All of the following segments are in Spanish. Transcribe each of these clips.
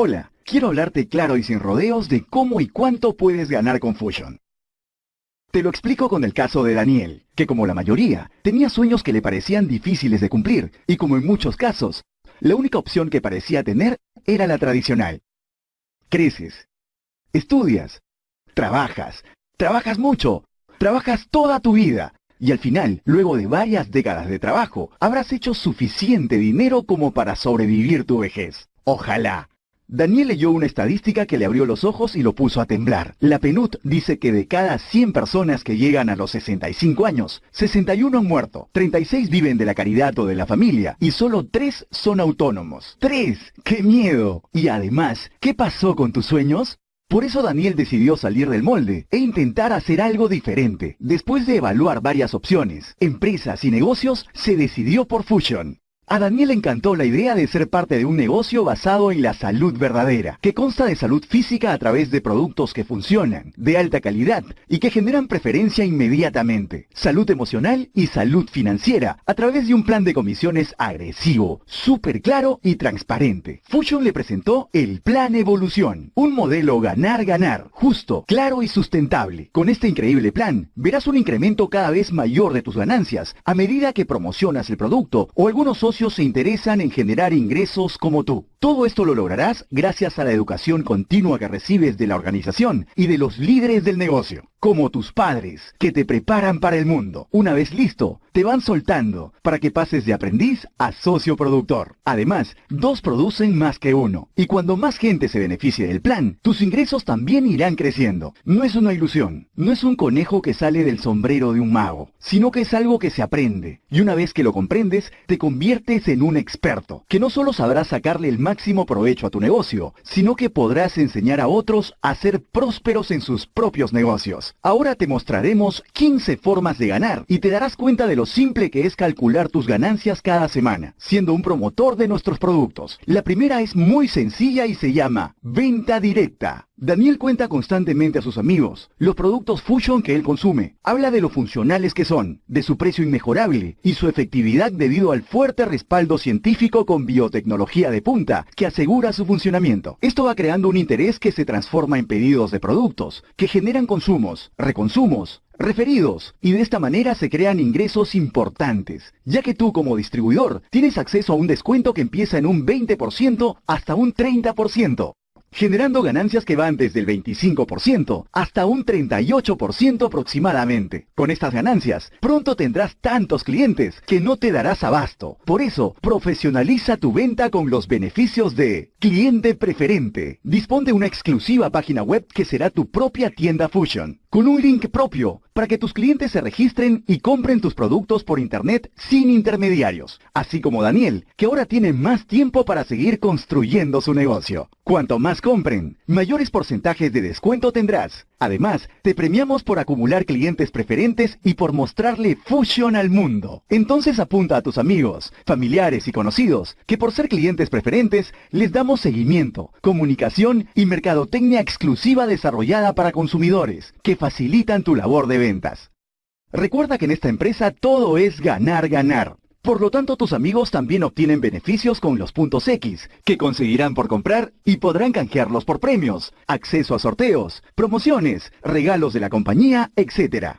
Hola, quiero hablarte claro y sin rodeos de cómo y cuánto puedes ganar con Fusion. Te lo explico con el caso de Daniel, que como la mayoría, tenía sueños que le parecían difíciles de cumplir, y como en muchos casos, la única opción que parecía tener era la tradicional. Creces, estudias, trabajas, trabajas mucho, trabajas toda tu vida, y al final, luego de varias décadas de trabajo, habrás hecho suficiente dinero como para sobrevivir tu vejez. Ojalá. Daniel leyó una estadística que le abrió los ojos y lo puso a temblar. La PNUD dice que de cada 100 personas que llegan a los 65 años, 61 han muerto, 36 viven de la caridad o de la familia y solo 3 son autónomos. ¡3! ¡Qué miedo! Y además, ¿qué pasó con tus sueños? Por eso Daniel decidió salir del molde e intentar hacer algo diferente. Después de evaluar varias opciones, empresas y negocios, se decidió por Fusion. A Daniel le encantó la idea de ser parte de un negocio basado en la salud verdadera, que consta de salud física a través de productos que funcionan, de alta calidad y que generan preferencia inmediatamente, salud emocional y salud financiera a través de un plan de comisiones agresivo, súper claro y transparente. Fusion le presentó el Plan Evolución, un modelo ganar-ganar, justo, claro y sustentable. Con este increíble plan, verás un incremento cada vez mayor de tus ganancias a medida que promocionas el producto o algunos socios se interesan en generar ingresos como tú. Todo esto lo lograrás gracias a la educación continua que recibes de la organización y de los líderes del negocio como tus padres, que te preparan para el mundo. Una vez listo, te van soltando para que pases de aprendiz a socio productor. Además, dos producen más que uno. Y cuando más gente se beneficie del plan, tus ingresos también irán creciendo. No es una ilusión, no es un conejo que sale del sombrero de un mago, sino que es algo que se aprende. Y una vez que lo comprendes, te conviertes en un experto, que no solo sabrás sacarle el máximo provecho a tu negocio, sino que podrás enseñar a otros a ser prósperos en sus propios negocios. Ahora te mostraremos 15 formas de ganar y te darás cuenta de lo simple que es calcular tus ganancias cada semana, siendo un promotor de nuestros productos. La primera es muy sencilla y se llama venta directa. Daniel cuenta constantemente a sus amigos los productos Fusion que él consume. Habla de lo funcionales que son, de su precio inmejorable y su efectividad debido al fuerte respaldo científico con biotecnología de punta que asegura su funcionamiento. Esto va creando un interés que se transforma en pedidos de productos, que generan consumos, reconsumos, referidos y de esta manera se crean ingresos importantes, ya que tú como distribuidor tienes acceso a un descuento que empieza en un 20% hasta un 30% generando ganancias que van desde el 25% hasta un 38% aproximadamente. Con estas ganancias, pronto tendrás tantos clientes que no te darás abasto. Por eso, profesionaliza tu venta con los beneficios de cliente preferente. Dispone de una exclusiva página web que será tu propia tienda Fusion, con un link propio para que tus clientes se registren y compren tus productos por internet sin intermediarios, así como Daniel, que ahora tiene más tiempo para seguir construyendo su negocio. Cuanto más compren, mayores porcentajes de descuento tendrás. Además, te premiamos por acumular clientes preferentes y por mostrarle Fusion al mundo. Entonces apunta a tus amigos, familiares y conocidos que por ser clientes preferentes les damos seguimiento, comunicación y mercadotecnia exclusiva desarrollada para consumidores que facilitan tu labor de ventas. Recuerda que en esta empresa todo es ganar, ganar. Por lo tanto, tus amigos también obtienen beneficios con los puntos X, que conseguirán por comprar y podrán canjearlos por premios, acceso a sorteos, promociones, regalos de la compañía, etc.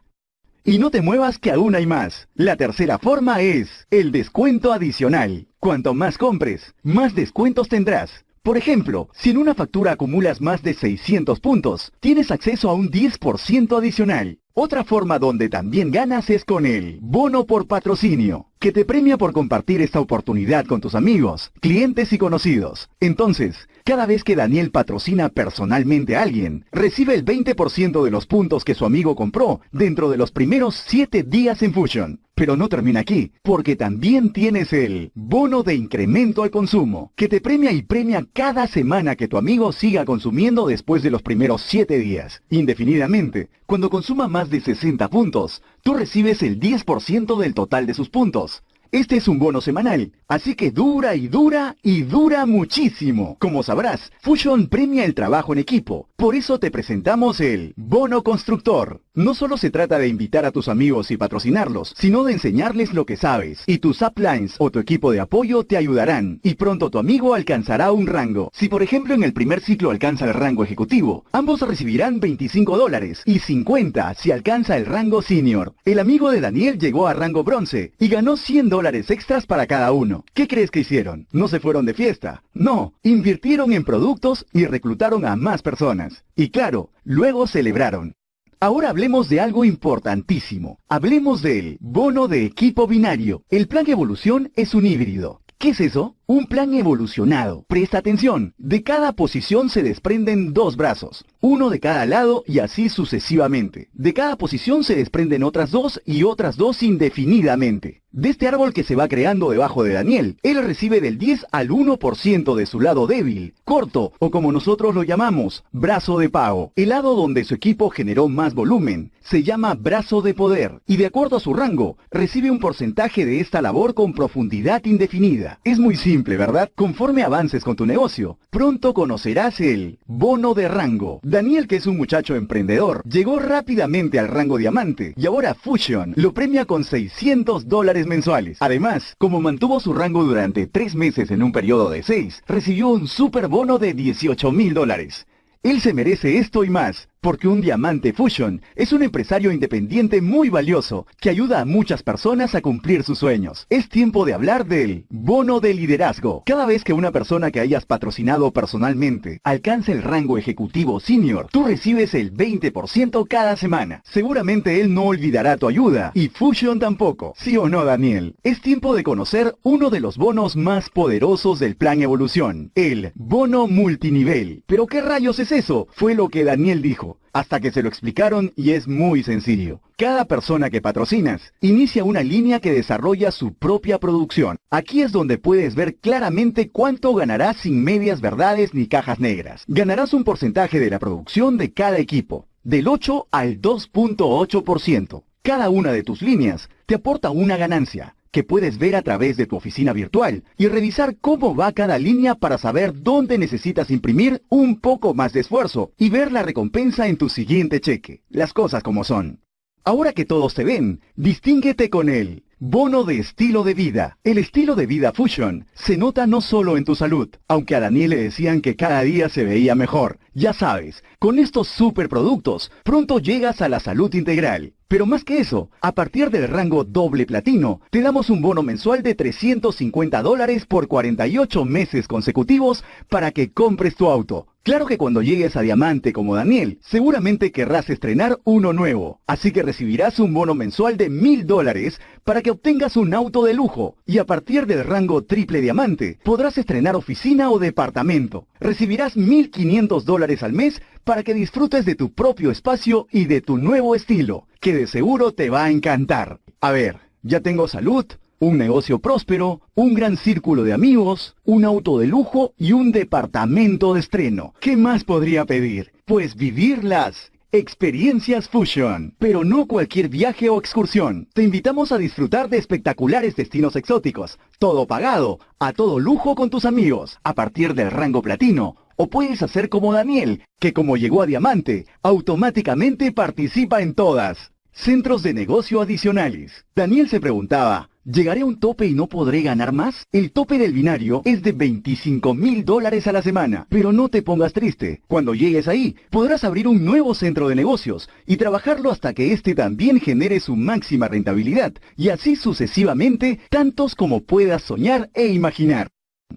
Y no te muevas que aún hay más. La tercera forma es el descuento adicional. Cuanto más compres, más descuentos tendrás. Por ejemplo, si en una factura acumulas más de 600 puntos, tienes acceso a un 10% adicional. Otra forma donde también ganas es con el bono por patrocinio, que te premia por compartir esta oportunidad con tus amigos, clientes y conocidos. Entonces, cada vez que Daniel patrocina personalmente a alguien, recibe el 20% de los puntos que su amigo compró dentro de los primeros 7 días en Fusion. Pero no termina aquí, porque también tienes el bono de incremento al consumo, que te premia y premia cada semana que tu amigo siga consumiendo después de los primeros 7 días, indefinidamente. Cuando consuma más de 60 puntos, tú recibes el 10% del total de sus puntos. Este es un bono semanal, así que dura y dura y dura muchísimo. Como sabrás, Fusion premia el trabajo en equipo. Por eso te presentamos el Bono Constructor. No solo se trata de invitar a tus amigos y patrocinarlos, sino de enseñarles lo que sabes. Y tus uplines o tu equipo de apoyo te ayudarán. Y pronto tu amigo alcanzará un rango. Si por ejemplo en el primer ciclo alcanza el rango ejecutivo, ambos recibirán 25 dólares y 50 si alcanza el rango senior. El amigo de Daniel llegó a rango bronce y ganó 100 dólares dólares extras para cada uno. ¿Qué crees que hicieron? No se fueron de fiesta. No, invirtieron en productos y reclutaron a más personas. Y claro, luego celebraron. Ahora hablemos de algo importantísimo. Hablemos del bono de equipo binario. El plan evolución es un híbrido. ¿Qué es eso? Un plan evolucionado. Presta atención. De cada posición se desprenden dos brazos, uno de cada lado y así sucesivamente. De cada posición se desprenden otras dos y otras dos indefinidamente. De este árbol que se va creando debajo de Daniel, él recibe del 10 al 1% de su lado débil, corto, o como nosotros lo llamamos, brazo de pago. El lado donde su equipo generó más volumen, se llama brazo de poder, y de acuerdo a su rango, recibe un porcentaje de esta labor con profundidad indefinida. Es muy simple ¿verdad? Conforme avances con tu negocio, pronto conocerás el bono de rango. Daniel, que es un muchacho emprendedor, llegó rápidamente al rango diamante y ahora Fusion lo premia con 600 dólares mensuales. Además, como mantuvo su rango durante 3 meses en un periodo de 6, recibió un super bono de 18 mil dólares. Él se merece esto y más. Porque un diamante Fusion es un empresario independiente muy valioso que ayuda a muchas personas a cumplir sus sueños. Es tiempo de hablar del bono de liderazgo. Cada vez que una persona que hayas patrocinado personalmente alcanza el rango ejecutivo senior, tú recibes el 20% cada semana. Seguramente él no olvidará tu ayuda y Fusion tampoco. ¿Sí o no, Daniel? Es tiempo de conocer uno de los bonos más poderosos del plan evolución, el bono multinivel. ¿Pero qué rayos es eso? Fue lo que Daniel dijo hasta que se lo explicaron y es muy sencillo. Cada persona que patrocinas inicia una línea que desarrolla su propia producción. Aquí es donde puedes ver claramente cuánto ganarás sin medias verdades ni cajas negras. Ganarás un porcentaje de la producción de cada equipo, del 8 al 2.8%. Cada una de tus líneas te aporta una ganancia que puedes ver a través de tu oficina virtual y revisar cómo va cada línea para saber dónde necesitas imprimir un poco más de esfuerzo y ver la recompensa en tu siguiente cheque. Las cosas como son. Ahora que todos te ven, distínguete con él. Bono de estilo de vida. El estilo de vida Fusion se nota no solo en tu salud, aunque a Daniel le decían que cada día se veía mejor. Ya sabes, con estos superproductos, pronto llegas a la salud integral. Pero más que eso, a partir del rango doble platino, te damos un bono mensual de 350 dólares por 48 meses consecutivos para que compres tu auto. Claro que cuando llegues a diamante como Daniel, seguramente querrás estrenar uno nuevo, así que recibirás un bono mensual de mil dólares para que obtengas un auto de lujo, y a partir del rango triple diamante, podrás estrenar oficina o departamento. Recibirás 1.500 dólares al mes para que disfrutes de tu propio espacio y de tu nuevo estilo, que de seguro te va a encantar. A ver, ya tengo salud, un negocio próspero, un gran círculo de amigos, un auto de lujo y un departamento de estreno. ¿Qué más podría pedir? Pues vivirlas. Experiencias Fusion, pero no cualquier viaje o excursión. Te invitamos a disfrutar de espectaculares destinos exóticos, todo pagado, a todo lujo con tus amigos, a partir del rango platino o puedes hacer como Daniel, que como llegó a diamante, automáticamente participa en todas. Centros de negocio adicionales. Daniel se preguntaba, ¿llegaré a un tope y no podré ganar más? El tope del binario es de 25 mil dólares a la semana, pero no te pongas triste. Cuando llegues ahí, podrás abrir un nuevo centro de negocios y trabajarlo hasta que éste también genere su máxima rentabilidad, y así sucesivamente, tantos como puedas soñar e imaginar.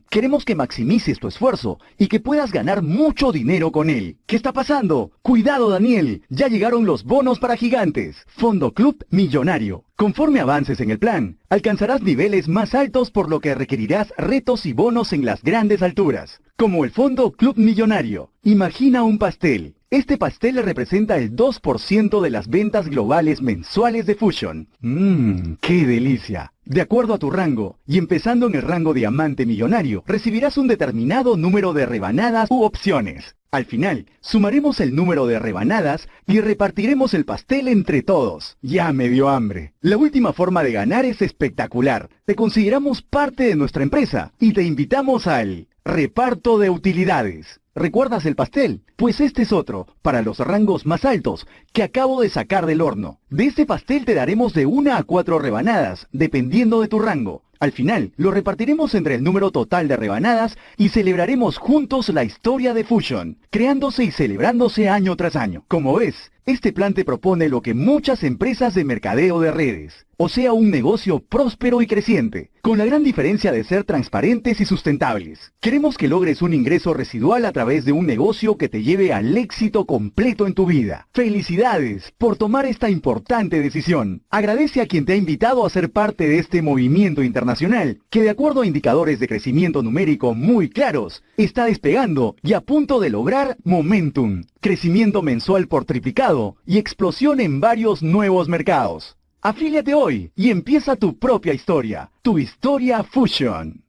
Queremos que maximices tu esfuerzo y que puedas ganar mucho dinero con él. ¿Qué está pasando? Cuidado Daniel, ya llegaron los bonos para gigantes. Fondo Club Millonario. Conforme avances en el plan, alcanzarás niveles más altos por lo que requerirás retos y bonos en las grandes alturas. Como el Fondo Club Millonario. Imagina un pastel Este pastel representa el 2% de las ventas globales mensuales de Fusion. Mmm, qué delicia. De acuerdo a tu rango, y empezando en el rango diamante millonario, recibirás un determinado número de rebanadas u opciones. Al final, sumaremos el número de rebanadas y repartiremos el pastel entre todos. Ya me dio hambre. La última forma de ganar es espectacular. Te consideramos parte de nuestra empresa y te invitamos al reparto de utilidades. ¿Recuerdas el pastel? Pues este es otro, para los rangos más altos, que acabo de sacar del horno. De este pastel te daremos de una a cuatro rebanadas, dependiendo de tu rango. Al final, lo repartiremos entre el número total de rebanadas y celebraremos juntos la historia de Fusion, creándose y celebrándose año tras año. Como ves, este plan te propone lo que muchas empresas de mercadeo de redes, o sea, un negocio próspero y creciente, con la gran diferencia de ser transparentes y sustentables. Queremos que logres un ingreso residual a través de un negocio que te lleve al éxito completo en tu vida. Felicidades por tomar esta importante decisión. Agradece a quien te ha invitado a ser parte de este movimiento internacional, que de acuerdo a indicadores de crecimiento numérico muy claros, está despegando y a punto de lograr momentum, crecimiento mensual por triplicado y explosión en varios nuevos mercados. Afíliate hoy y empieza tu propia historia, tu historia Fusion.